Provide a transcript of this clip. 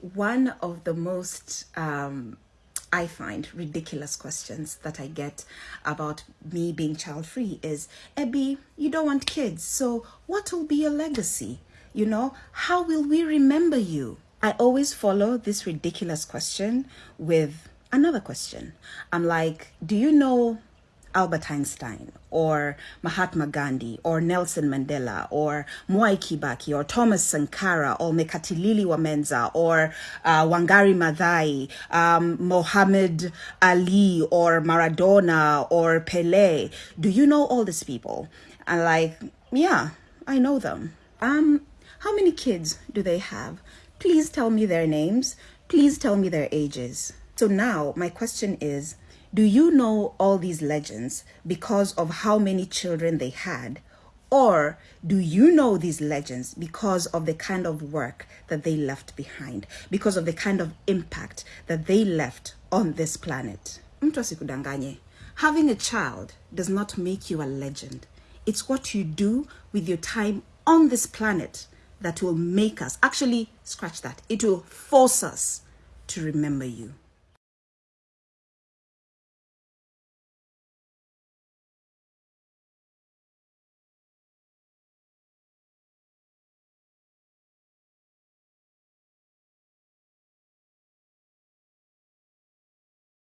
one of the most um, I find ridiculous questions that I get about me being child free is Ebby, you don't want kids, so what will be your legacy? You know, how will we remember you? I always follow this ridiculous question with another question. I'm like, do you know Albert Einstein or Mahatma Gandhi or Nelson Mandela or Mwai Kibaki or Thomas Sankara or Mekatilili wa Menza or uh, Wangari Maathai, um, Muhammad Ali or Maradona or Pele. Do you know all these people? And like, yeah, I know them. Um, how many kids do they have? Please tell me their names. Please tell me their ages. So now my question is, do you know all these legends because of how many children they had? Or do you know these legends because of the kind of work that they left behind, because of the kind of impact that they left on this planet? Having a child does not make you a legend. It's what you do with your time on this planet that will make us, actually, scratch that, it will force us to remember you.